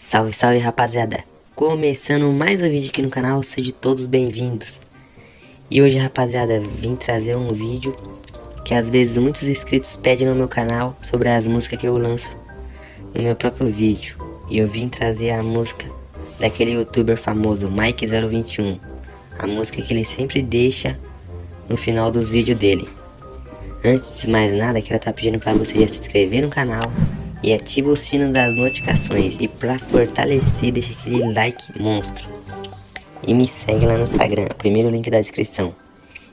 Salve, salve rapaziada! Começando mais um vídeo aqui no canal, sejam todos bem-vindos. E hoje rapaziada, vim trazer um vídeo que às vezes muitos inscritos pedem no meu canal sobre as músicas que eu lanço no meu próprio vídeo. E eu vim trazer a música daquele youtuber famoso, Mike021. A música que ele sempre deixa no final dos vídeos dele. Antes de mais nada, quero estar pedindo para você já se inscrever no canal e ativa o sino das notificações. E para fortalecer, deixa aquele like monstro. E me segue lá no Instagram, primeiro link da descrição.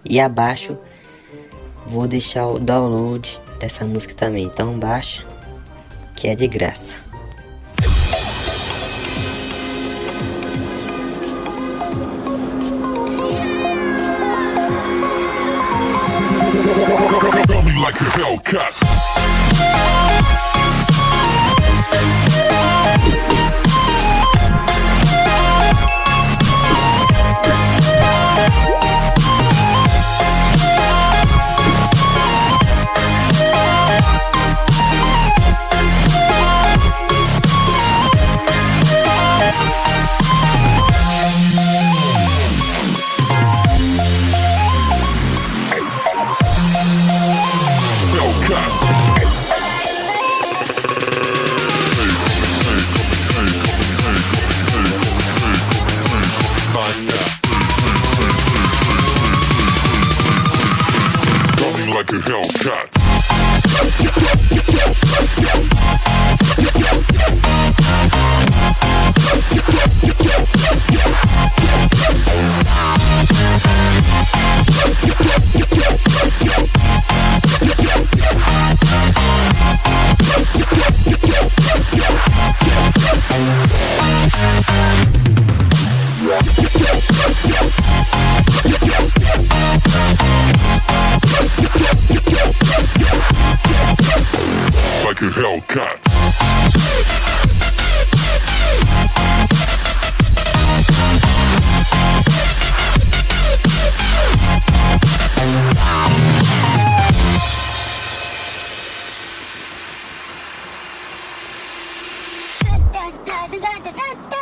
E abaixo vou deixar o download dessa música também. Então baixa, que é de graça. like a Hellcat. Like a Hellcat. like a Hellcat. da da da da da